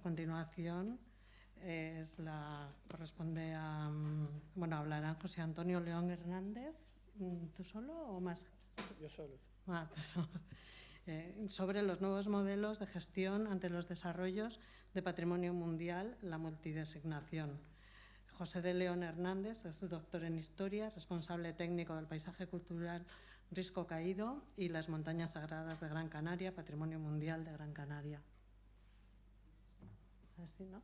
a continuación es la, corresponde a, mm, bueno, hablarán José Antonio León Hernández, mm, ¿tú solo o más? Yo solo. Ah, tú solo. Eh, sobre los nuevos modelos de gestión ante los desarrollos de patrimonio mundial, la multidesignación. José de León Hernández es doctor en Historia, responsable técnico del paisaje cultural Risco Caído y las montañas sagradas de Gran Canaria, Patrimonio Mundial de Gran Canaria. Así, ¿no?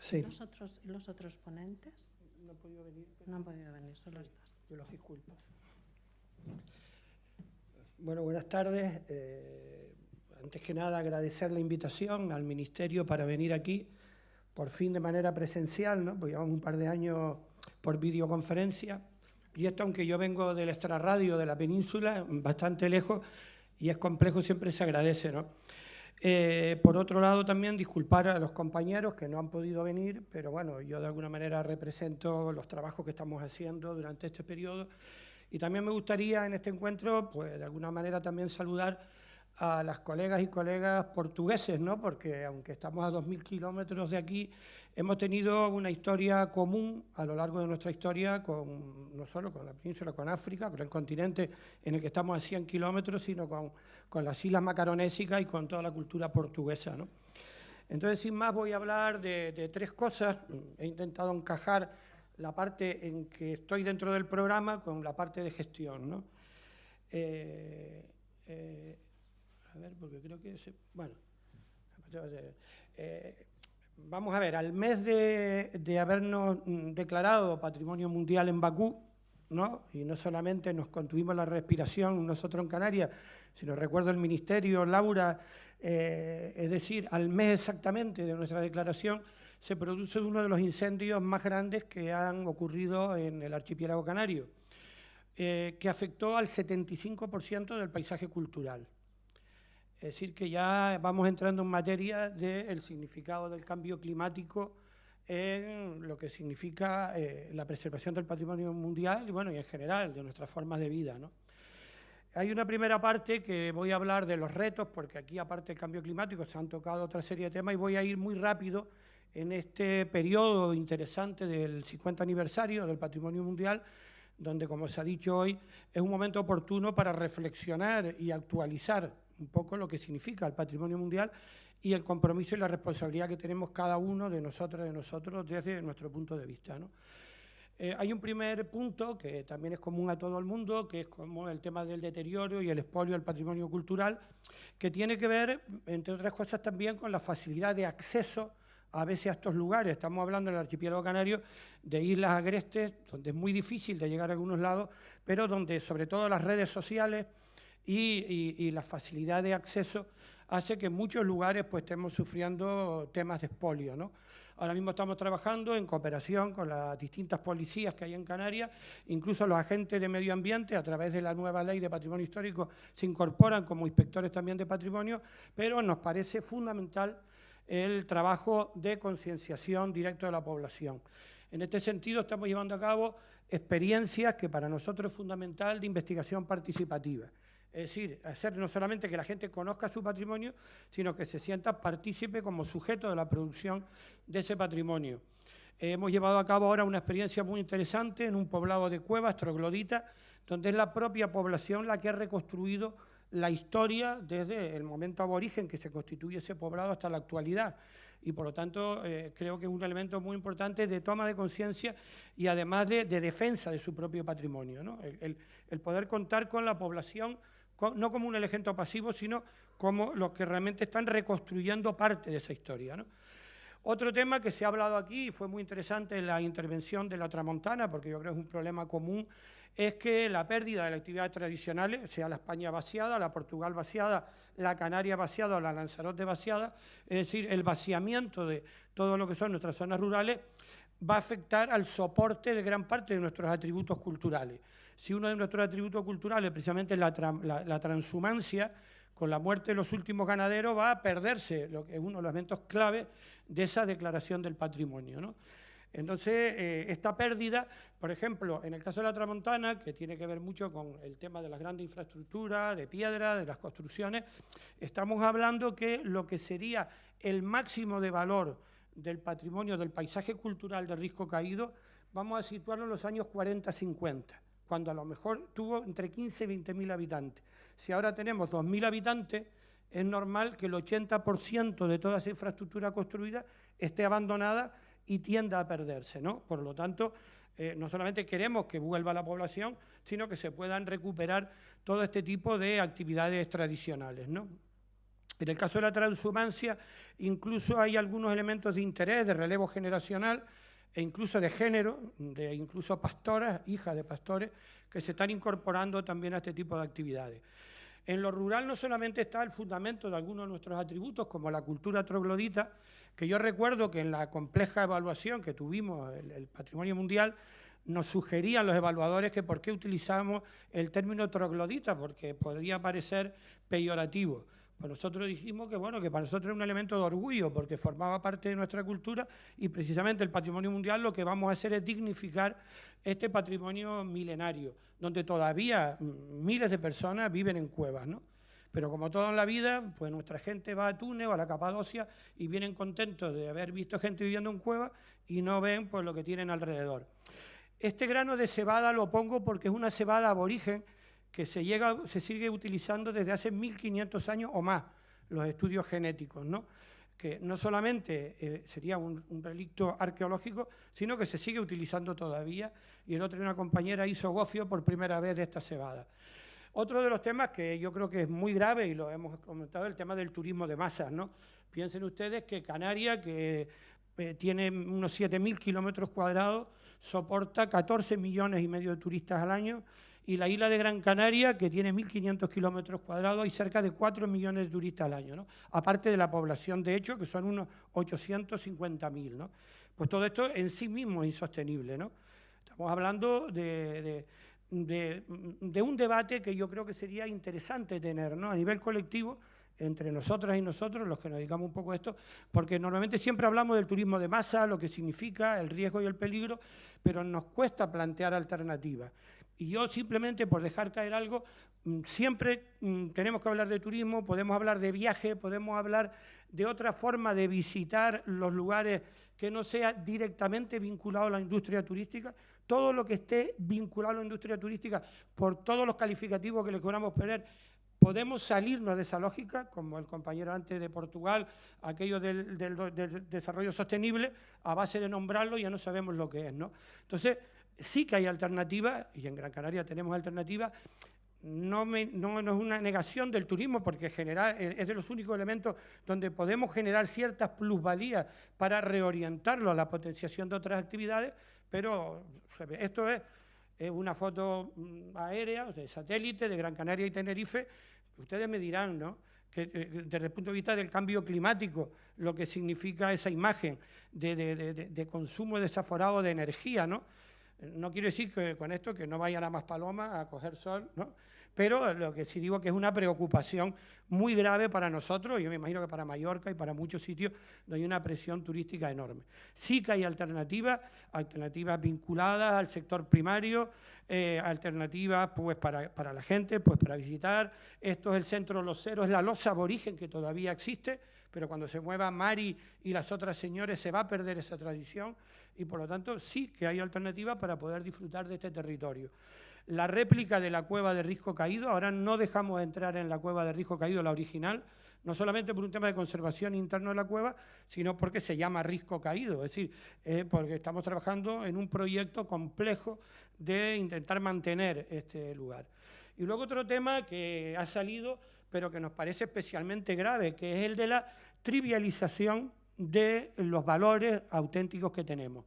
Sí. ¿Y los otros, y los otros ponentes? No he podido venir. No han podido venir, solo estás. Yo los disculpas. Bueno, buenas tardes. Eh, antes que nada, agradecer la invitación al Ministerio para venir aquí, por fin de manera presencial, ¿no? Pues llevamos un par de años por videoconferencia. Y esto, aunque yo vengo del extrarradio de la península, bastante lejos, y es complejo, siempre se agradece, ¿no? Eh, por otro lado, también disculpar a los compañeros que no han podido venir, pero bueno, yo de alguna manera represento los trabajos que estamos haciendo durante este periodo. Y también me gustaría en este encuentro, pues de alguna manera también saludar a las colegas y colegas portugueses, ¿no? porque aunque estamos a 2.000 kilómetros de aquí, hemos tenido una historia común a lo largo de nuestra historia, con, no solo con la península, con África, con el continente en el que estamos a 100 kilómetros, sino con, las islas macaronésicas y con toda la cultura portuguesa. Entonces, sin más, voy a hablar de, tres cosas. He intentado encajar la parte en que estoy dentro del programa con la parte de gestión. Eh, eh, a ver, porque creo que... Se, bueno, eh, vamos a ver, al mes de, habernos declarado Patrimonio Mundial en Bakú, ¿no? y no solamente nos contuvimos la respiración nosotros en Canarias, sino recuerdo el Ministerio, Laura, eh, es decir, al mes exactamente de nuestra declaración, se produce uno de los incendios más grandes que han ocurrido en el archipiélago canario, eh, que afectó al 75% del paisaje cultural. Es decir, que ya vamos entrando en materia del significado del cambio climático en lo que significa eh, la preservación del patrimonio mundial y, bueno, y en general de nuestras formas de vida. ¿no? Hay una primera parte que voy a hablar de los retos, porque aquí, aparte del cambio climático, se han tocado otra serie de temas y voy a ir muy rápido en este periodo interesante del 50 aniversario del Patrimonio Mundial, donde, como se ha dicho hoy, es un momento oportuno para reflexionar y actualizar un poco lo que significa el patrimonio mundial y el compromiso y la responsabilidad que tenemos cada uno de nosotros de nosotros desde nuestro punto de vista. ¿no? Eh, hay un primer punto que también es común a todo el mundo, que es como el tema del deterioro y el expolio del patrimonio cultural, que tiene que ver, entre otras cosas, también con la facilidad de acceso a veces a estos lugares. Estamos hablando en el archipiélago canario de islas agrestes, donde es muy difícil de llegar a algunos lados, pero donde sobre todo las redes sociales y, la facilidad de acceso hace que en muchos lugares pues, estemos sufriendo temas de expolio. ¿no? Ahora mismo estamos trabajando en cooperación con las distintas policías que hay en Canarias, incluso los agentes de medio ambiente, a través de la nueva ley de patrimonio histórico, se incorporan como inspectores también de patrimonio, pero nos parece fundamental el trabajo de concienciación directo de la población. En este sentido, estamos llevando a cabo experiencias que para nosotros es fundamental de investigación participativa. Es decir, hacer no solamente que la gente conozca su patrimonio, sino que se sienta partícipe como sujeto de la producción de ese patrimonio. hemos llevado a cabo ahora una experiencia muy interesante en un poblado de cuevas, troglodita, donde es la propia población la que ha reconstruido la historia desde el momento aborigen que se constituye ese poblado hasta la actualidad. Y por lo tanto eh, creo que es un elemento muy importante de toma de conciencia y además de, defensa de su propio patrimonio. ¿no? el poder contar con la población no como un elemento pasivo, sino como los que realmente están reconstruyendo parte de esa historia. Otro tema que se ha hablado aquí, y fue muy interesante la intervención de la Tramontana, porque yo creo que es un problema común, es que la pérdida de las actividades tradicionales, sea la España vaciada, la Portugal vaciada, la Canaria vaciada o la Lanzarote vaciada, es decir, el vaciamiento de todo lo que son nuestras zonas rurales, va a afectar al soporte de gran parte de nuestros atributos culturales si uno de nuestros atributos culturales, precisamente la, transhumancia, con la muerte de los últimos ganaderos va a perderse, lo que es uno de los elementos clave de esa declaración del patrimonio. Entonces, eh, esta pérdida, por ejemplo, en el caso de la Tramontana, que tiene que ver mucho con el tema de las grandes infraestructuras, de piedra, de las construcciones, estamos hablando que lo que sería el máximo de valor del patrimonio, del paisaje cultural de Risco Caído, vamos a situarlo en los años 40-50, cuando a lo mejor tuvo entre 15 y 20 mil habitantes. Si ahora tenemos 2.000 habitantes, es normal que el 80% de toda esa infraestructura construida esté abandonada y tienda a perderse. ¿no? Por lo tanto, eh, no solamente queremos que vuelva la población, sino que se puedan recuperar todo este tipo de actividades tradicionales. ¿no? En el caso de la transhumancia, incluso hay algunos elementos de interés, de relevo generacional e incluso de género, de incluso pastoras, hijas de pastores, que se están incorporando también a este tipo de actividades. En lo rural no solamente está el fundamento de algunos de nuestros atributos, como la cultura troglodita, que yo recuerdo que en la compleja evaluación que tuvimos, el, patrimonio mundial, nos sugerían los evaluadores que por qué utilizamos el término troglodita, porque podría parecer peyorativo. Pues nosotros dijimos que bueno, que para nosotros era un elemento de orgullo porque formaba parte de nuestra cultura y precisamente el patrimonio mundial lo que vamos a hacer es dignificar este patrimonio milenario, donde todavía miles de personas viven en cuevas, ¿no? Pero como todo en la vida, pues nuestra gente va a Túnez o a la Capadocia y vienen contentos de haber visto gente viviendo en cuevas y no ven pues, lo que tienen alrededor. Este grano de cebada lo pongo porque es una cebada aborigen que se, llega, se sigue utilizando desde hace 1500 años o más, los estudios genéticos, ¿no? que no solamente eh, sería un, relicto arqueológico, sino que se sigue utilizando todavía, y el otro una compañera hizo gofio por primera vez de esta cebada. Otro de los temas que yo creo que es muy grave, y lo hemos comentado, el tema del turismo de masas. ¿no? Piensen ustedes que Canarias, que eh, tiene unos 7.000 kilómetros cuadrados, soporta 14 millones y medio de turistas al año, y la isla de Gran Canaria, que tiene 1.500 kilómetros cuadrados, hay cerca de 4 millones de turistas al año, ¿no? aparte de la población de hecho, que son unos 850.000. ¿no? Pues todo esto en sí mismo es insostenible. ¿no? Estamos hablando de, un debate que yo creo que sería interesante tener ¿no? a nivel colectivo entre nosotras y nosotros, los que nos dedicamos un poco a esto, porque normalmente siempre hablamos del turismo de masa, lo que significa, el riesgo y el peligro, pero nos cuesta plantear alternativas. Y yo simplemente por dejar caer algo, mm, siempre mm, tenemos que hablar de turismo, podemos hablar de viaje, podemos hablar de otra forma de visitar los lugares que no sea directamente vinculado a la industria turística. Todo lo que esté vinculado a la industria turística, por todos los calificativos que le queramos poner, podemos salirnos de esa lógica, como el compañero antes de Portugal, aquello del, del desarrollo sostenible, a base de nombrarlo ya no sabemos lo que es. ¿no? Entonces, sí que hay alternativas, y en Gran Canaria tenemos alternativas, no, es una negación del turismo, porque es de los únicos elementos donde podemos generar ciertas plusvalías para reorientarlo a la potenciación de otras actividades, pero esto es, una foto mm, aérea, de satélite, de Gran Canaria y Tenerife. Ustedes me dirán, ¿no? eh, desde el punto de vista del cambio climático, lo que significa esa imagen de consumo desaforado de energía, ¿no? No quiero decir que con esto que no vayan a más palomas a coger sol, ¿no? pero lo que sí digo que es una preocupación muy grave para nosotros, yo me imagino que para Mallorca y para muchos sitios donde hay una presión turística enorme. Sí que hay alternativas, alternativas vinculadas al sector primario, eh, alternativas pues, para, para, la gente, pues para visitar. Esto es el centro Los Ceros, es la losa aborigen que todavía existe, pero cuando se mueva Mari y las otras señores se va a perder esa tradición y por lo tanto sí que hay alternativas para poder disfrutar de este territorio. La réplica de la cueva de Risco Caído, ahora no dejamos de entrar en la cueva de Risco Caído, la original, no solamente por un tema de conservación interno de la cueva, sino porque se llama Risco Caído, es decir, eh, porque estamos trabajando en un proyecto complejo de intentar mantener este lugar. Y luego otro tema que ha salido, pero que nos parece especialmente grave, que es el de la trivialización de los valores auténticos que tenemos.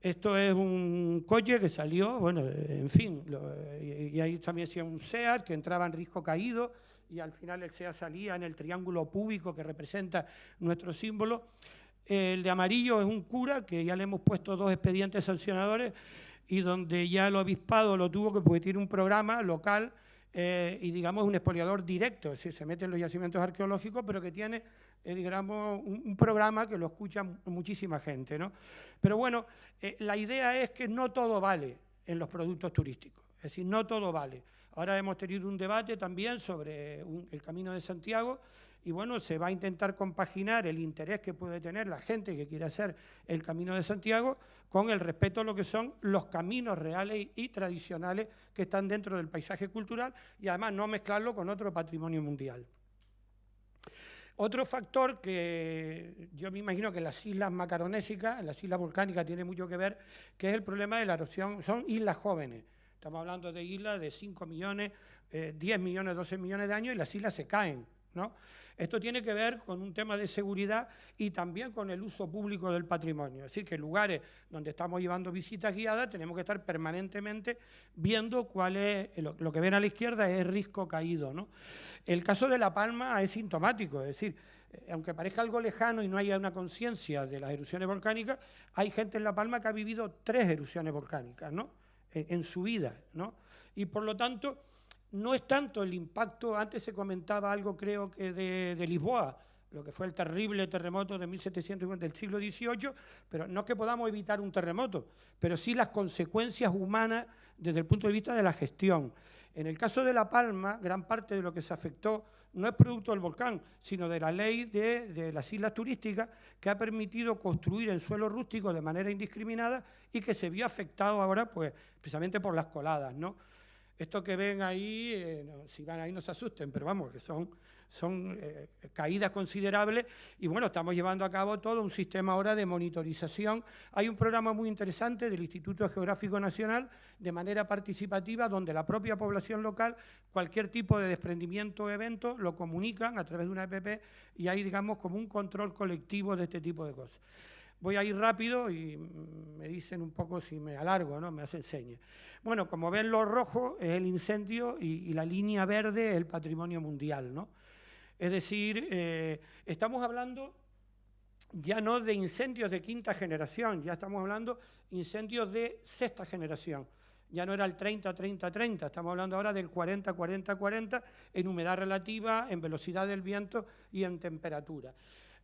Esto es un coche que salió, bueno, en fin, y, ahí también decía un SEAT que entraba en risco caído y al final el SEAT salía en el triángulo púbico que representa nuestro símbolo. El de amarillo es un cura que ya le hemos puesto dos expedientes sancionadores y donde ya el obispado lo tuvo que porque tiene un programa local eh, y digamos un expoliador directo, es decir, se mete en los yacimientos arqueológicos, pero que tiene, eh, digamos, un, programa que lo escucha muchísima gente. ¿no? Pero bueno, eh, la idea es que no todo vale en los productos turísticos, es decir, no todo vale. Ahora hemos tenido un debate también sobre el Camino de Santiago, y bueno, se va a intentar compaginar el interés que puede tener la gente que quiere hacer el Camino de Santiago con el respeto a lo que son los caminos reales y tradicionales que están dentro del paisaje cultural y además no mezclarlo con otro patrimonio mundial. Otro factor que yo me imagino que las islas macaronésicas, las islas volcánicas tiene mucho que ver, que es el problema de la erosión, son islas jóvenes. Estamos hablando de islas de 5 millones, 10 eh, millones, 12 millones de años y las islas se caen. ¿no? Esto tiene que ver con un tema de seguridad y también con el uso público del patrimonio. Es decir, que lugares donde estamos llevando visitas guiadas tenemos que estar permanentemente viendo cuál es, lo, que ven a la izquierda es risco caído. ¿no? El caso de La Palma es sintomático, es decir, eh, aunque parezca algo lejano y no haya una conciencia de las erupciones volcánicas, hay gente en La Palma que ha vivido tres erupciones volcánicas ¿no? en, en su vida. ¿no? Y por lo tanto no es tanto el impacto, antes se comentaba algo creo que de, Lisboa, lo que fue el terrible terremoto de 1750 del siglo XVIII, pero no es que podamos evitar un terremoto, pero sí las consecuencias humanas desde el punto de vista de la gestión. En el caso de La Palma, gran parte de lo que se afectó no es producto del volcán, sino de la ley de, de, las islas turísticas que ha permitido construir en suelo rústico de manera indiscriminada y que se vio afectado ahora pues, precisamente por las coladas. ¿no? Esto que ven ahí, eh, si van ahí no se asusten, pero vamos, que son, son eh, caídas considerables y bueno, estamos llevando a cabo todo un sistema ahora de monitorización. Hay un programa muy interesante del Instituto Geográfico Nacional de manera participativa donde la propia población local, cualquier tipo de desprendimiento o evento, lo comunican a través de una EPP y hay, digamos, como un control colectivo de este tipo de cosas. Voy a ir rápido y me dicen un poco si me alargo, ¿no? me hacen señas. Bueno, como ven, lo rojo es el incendio y, la línea verde es el patrimonio mundial. ¿no? Es decir, eh, estamos hablando ya no de incendios de quinta generación, ya estamos hablando incendios de sexta generación. Ya no era el 30-30-30, estamos hablando ahora del 40-40-40 en humedad relativa, en velocidad del viento y en temperatura.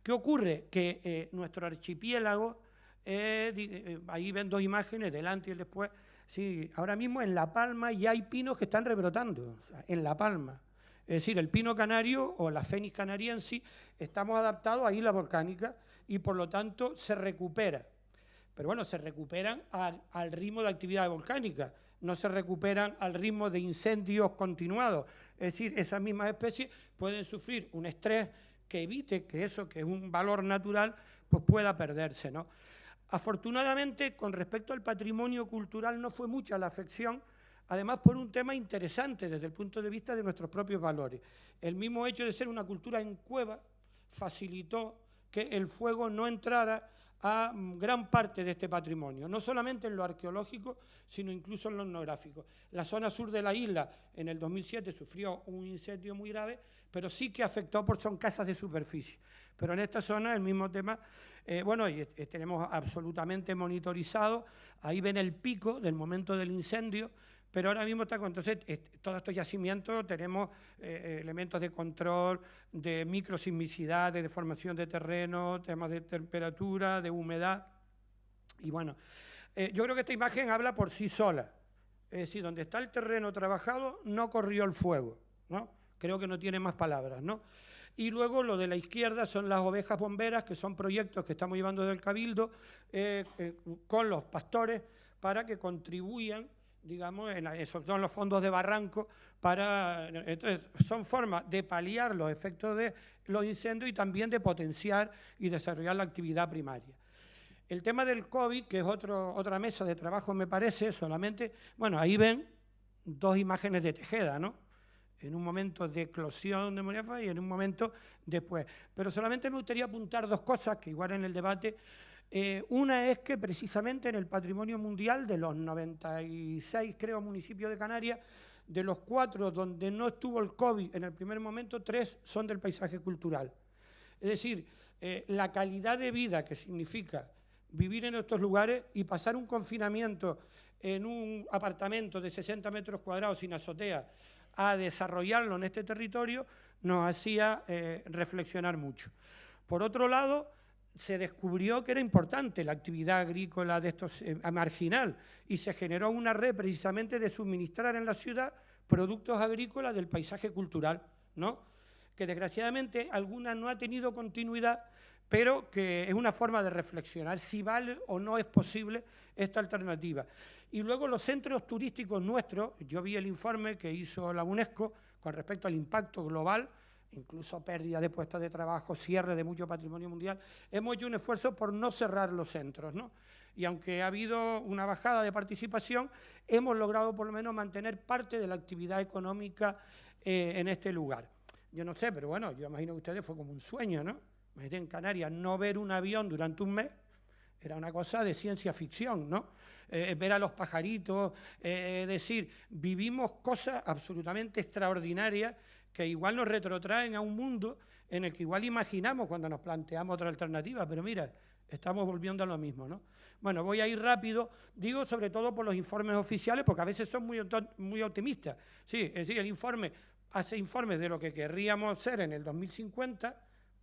¿Qué ocurre? Que eh, nuestro archipiélago, eh, eh, ahí ven dos imágenes, delante y después, sí, ahora mismo en La Palma ya hay pinos que están rebrotando, en La Palma. Es decir, el pino canario o la fénix canariensis estamos adaptados a isla volcánica y por lo tanto se recupera. Pero bueno, se recuperan al ritmo de actividad volcánica, no se recuperan al ritmo de incendios continuados. Es decir, esas mismas especies pueden sufrir un estrés que evite que eso, que es un valor natural, pues pueda perderse. ¿no? Afortunadamente, con respecto al patrimonio cultural, no fue mucha la afección, además por un tema interesante desde el punto de vista de nuestros propios valores. El mismo hecho de ser una cultura en cueva facilitó que el fuego no entrara a gran parte de este patrimonio, no solamente en lo arqueológico, sino incluso en lo etnográfico. La zona sur de la isla en el 2007 sufrió un incendio muy grave pero sí que afectó por son casas de superficie. Pero en esta zona el mismo tema, eh, bueno, y, tenemos absolutamente monitorizado, ahí ven el pico del momento del incendio, pero ahora mismo está, entonces todos estos yacimientos tenemos eh, elementos de control, de microsismicidad, de deformación de terreno, temas de temperatura, de humedad, y bueno, eh, yo creo que esta imagen habla por sí sola, es decir, donde está el terreno trabajado no corrió el fuego, ¿no? Creo que no tiene más palabras, ¿no? Y luego lo de la izquierda son las ovejas bomberas, que son proyectos que estamos llevando del Cabildo eh, eh, con los pastores para que contribuyan, digamos, esos son los fondos de barranco, para, entonces, son formas de paliar los efectos de los incendios y también de potenciar y desarrollar la actividad primaria. El tema del COVID, que es otro, otra mesa de trabajo, me parece, solamente, bueno, ahí ven dos imágenes de Tejeda, ¿no? En un momento de eclosión de Moriafa y en un momento después. Pero solamente me gustaría apuntar dos cosas que igual en el debate. Eh, una es que precisamente en el patrimonio mundial de los 96, creo, municipios de Canarias, de los cuatro donde no estuvo el COVID en el primer momento, tres son del paisaje cultural. Es decir, eh, la calidad de vida que significa vivir en estos lugares y pasar un confinamiento en un apartamento de 60 metros cuadrados sin azotea, a desarrollarlo en este territorio, nos hacía eh, reflexionar mucho. Por otro lado, se descubrió que era importante la actividad agrícola de estos eh, marginal y se generó una red precisamente de suministrar en la ciudad productos agrícolas del paisaje cultural, ¿no? que desgraciadamente alguna no ha tenido continuidad, pero que es una forma de reflexionar si vale o no es posible esta alternativa. Y luego los centros turísticos nuestros, yo vi el informe que hizo la UNESCO con respecto al impacto global, incluso pérdida de puestos de trabajo, cierre de mucho patrimonio mundial, hemos hecho un esfuerzo por no cerrar los centros, ¿no? Y aunque ha habido una bajada de participación, hemos logrado por lo menos mantener parte de la actividad económica eh, en este lugar. Yo no sé, pero bueno, yo imagino que ustedes fue como un sueño, ¿no? Imagínate en Canarias no ver un avión durante un mes, era una cosa de ciencia ficción, ¿no? Eh, ver a los pajaritos, eh, es decir, vivimos cosas absolutamente extraordinarias que igual nos retrotraen a un mundo en el que igual imaginamos cuando nos planteamos otra alternativa, pero mira, estamos volviendo a lo mismo, ¿no? Bueno, voy a ir rápido, digo sobre todo por los informes oficiales, porque a veces son muy, muy optimistas. Sí, es decir, el informe hace informes de lo que querríamos ser en el 2050,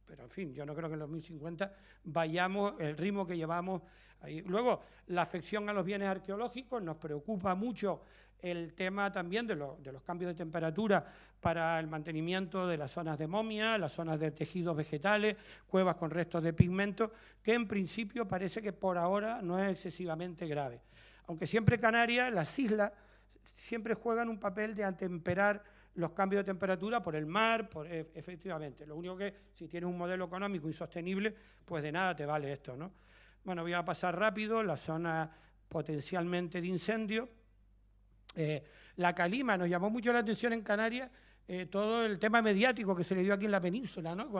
pero en fin, yo no creo que en el 2050 vayamos el ritmo que llevamos ahí. Luego, la afección a los bienes arqueológicos, nos preocupa mucho el tema también de, los cambios de temperatura para el mantenimiento de las zonas de momia, las zonas de tejidos vegetales, cuevas con restos de pigmento, que en principio parece que por ahora no es excesivamente grave. Aunque siempre Canarias, las islas, siempre juegan un papel de atemperar los cambios de temperatura por el mar, por, e, efectivamente. Lo único que si tienes un modelo económico insostenible, pues de nada te vale esto, ¿no? Bueno, voy a pasar rápido, la zona potencialmente de incendio. Eh, la calima nos llamó mucho la atención en Canarias, eh, todo el tema mediático que se le dio aquí en la península, ¿no?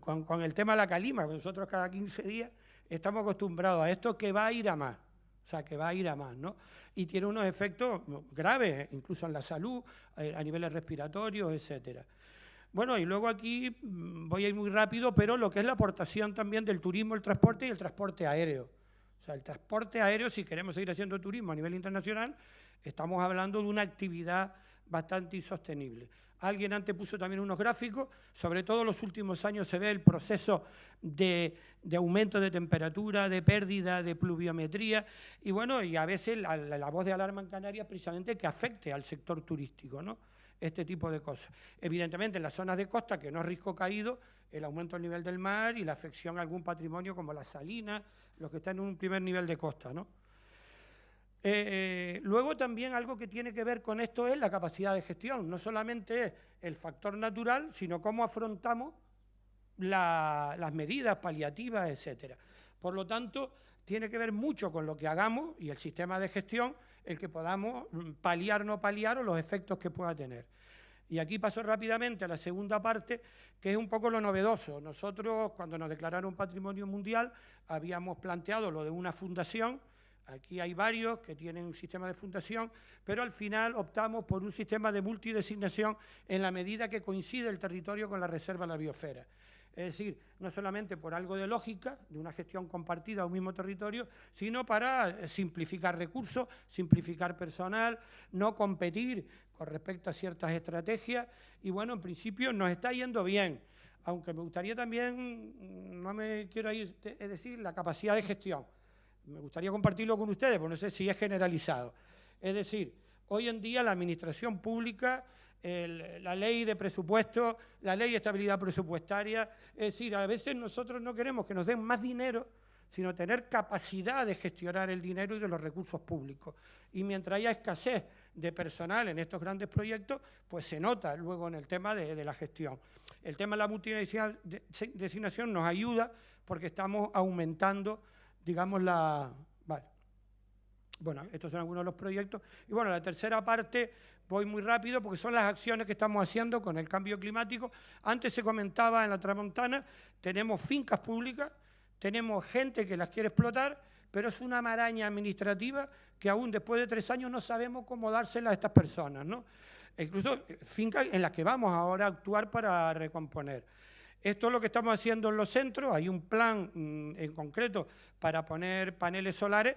Con, con el tema de la calima. Nosotros cada 15 días estamos acostumbrados a esto que va a ir a más. O sea, que va a ir a más, ¿no? Y tiene unos efectos graves, incluso en la salud, eh, a niveles respiratorios, etcétera. Bueno, y luego aquí mm, voy a ir muy rápido, pero lo que es la aportación también del turismo, el transporte y el transporte aéreo. O sea, el transporte aéreo, si queremos seguir haciendo turismo a nivel internacional, estamos hablando de una actividad bastante insostenible. Alguien antes puso también unos gráficos, sobre todo en los últimos años se ve el proceso de, aumento de temperatura, de pérdida de pluviometría, y bueno, y a veces la, voz de alarma en Canarias precisamente que afecte al sector turístico, ¿no? Este tipo de cosas. Evidentemente en las zonas de costa, que no es riesgo caído, el aumento del nivel del mar y la afección a algún patrimonio como las salinas, los que están en un primer nivel de costa, ¿no? Eh, luego también algo que tiene que ver con esto es la capacidad de gestión, no solamente es el factor natural, sino cómo afrontamos las medidas paliativas, etcétera. Por lo tanto, tiene que ver mucho con lo que hagamos y el sistema de gestión, el que podamos mm, paliar o no paliar o los efectos que pueda tener. Y aquí paso rápidamente a la segunda parte, que es un poco lo novedoso. Nosotros, cuando nos declararon patrimonio mundial, habíamos planteado lo de una fundación, Aquí hay varios que tienen un sistema de fundación, pero al final optamos por un sistema de multidesignación en la medida que coincide el territorio con la reserva de la biosfera. Es decir, no solamente por algo de lógica, de una gestión compartida a un mismo territorio, sino para simplificar recursos, simplificar personal, no competir con respecto a ciertas estrategias. Y bueno, en principio nos está yendo bien, aunque me gustaría también, no me quiero ir, es decir, la capacidad de gestión me gustaría compartirlo con ustedes, porque no sé si es generalizado. Es decir, hoy en día la administración pública, la ley de presupuesto, la ley de estabilidad presupuestaria, es decir, a veces nosotros no queremos que nos den más dinero, sino tener capacidad de gestionar el dinero y de los recursos públicos. Y mientras haya escasez de personal en estos grandes proyectos, pues se nota luego en el tema de, de la gestión. El tema de la multidesignación nos ayuda porque estamos aumentando digamos, la... Bueno, estos son algunos de los proyectos. Y bueno, la tercera parte, voy muy rápido porque son las acciones que estamos haciendo con el cambio climático. Antes se comentaba en la Tramontana, tenemos fincas públicas, tenemos gente que las quiere explotar, pero es una maraña administrativa que aún después de tres años no sabemos cómo dárselas a estas personas, ¿no? E incluso eh, fincas en las que vamos ahora a actuar para recomponer. Esto es lo que estamos haciendo en los centros, hay un plan mm, en concreto para poner paneles solares,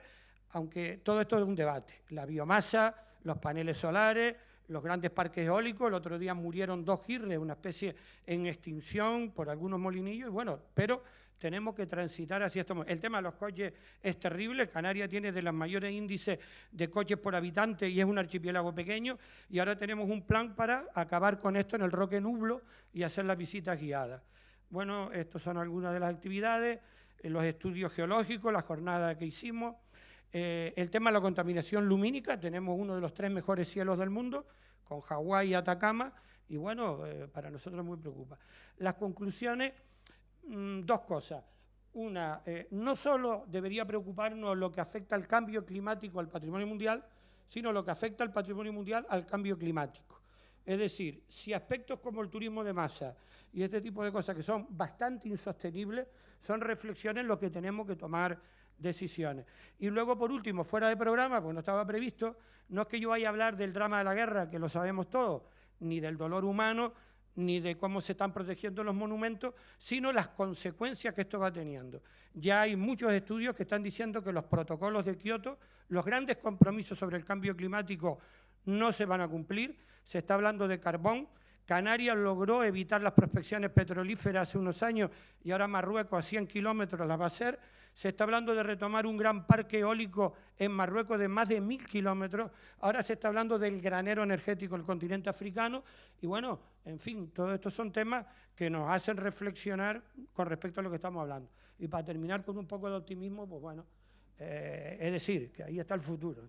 aunque todo esto es un debate. La biomasa, los paneles solares, los grandes parques eólicos. El otro día murieron dos girres, una especie en extinción por algunos molinillos, y bueno, pero tenemos que transitar hacia esto. El tema de los coches es terrible. Canarias tiene de los mayores índices de coches por habitante y es un archipiélago pequeño. Y ahora tenemos un plan para acabar con esto en el Roque Nublo y hacer las visitas guiadas. Bueno, estas son algunas de las actividades, eh, los estudios geológicos, la jornada que hicimos. Eh, el tema de la contaminación lumínica, tenemos uno de los tres mejores cielos del mundo, con Hawái y Atacama, y bueno, eh, para nosotros muy preocupa. Las conclusiones Mm, dos cosas. Una, eh, no solo debería preocuparnos lo que afecta al cambio climático al patrimonio mundial, sino lo que afecta al patrimonio mundial al cambio climático. Es decir, si aspectos como el turismo de masa y este tipo de cosas que son bastante insostenibles, son reflexiones en lo que tenemos que tomar decisiones. Y luego, por último, fuera de programa, pues no estaba previsto, no es que yo vaya a hablar del drama de la guerra, que lo sabemos todos, ni del dolor humano, ni de cómo se están protegiendo los monumentos, sino las consecuencias que esto va teniendo. Ya hay muchos estudios que están diciendo que los protocolos de Kioto, los grandes compromisos sobre el cambio climático no se van a cumplir. Se está hablando de carbón. Canarias logró evitar las prospecciones petrolíferas hace unos años y ahora Marruecos a 100 kilómetros las va a hacer se está hablando de retomar un gran parque eólico en Marruecos de más de mil kilómetros. Ahora se está hablando del granero energético del continente africano. Y bueno, en fin, todos estos son temas que nos hacen reflexionar con respecto a lo que estamos hablando. Y para terminar con un poco de optimismo, pues bueno, eh, es decir, que ahí está el futuro.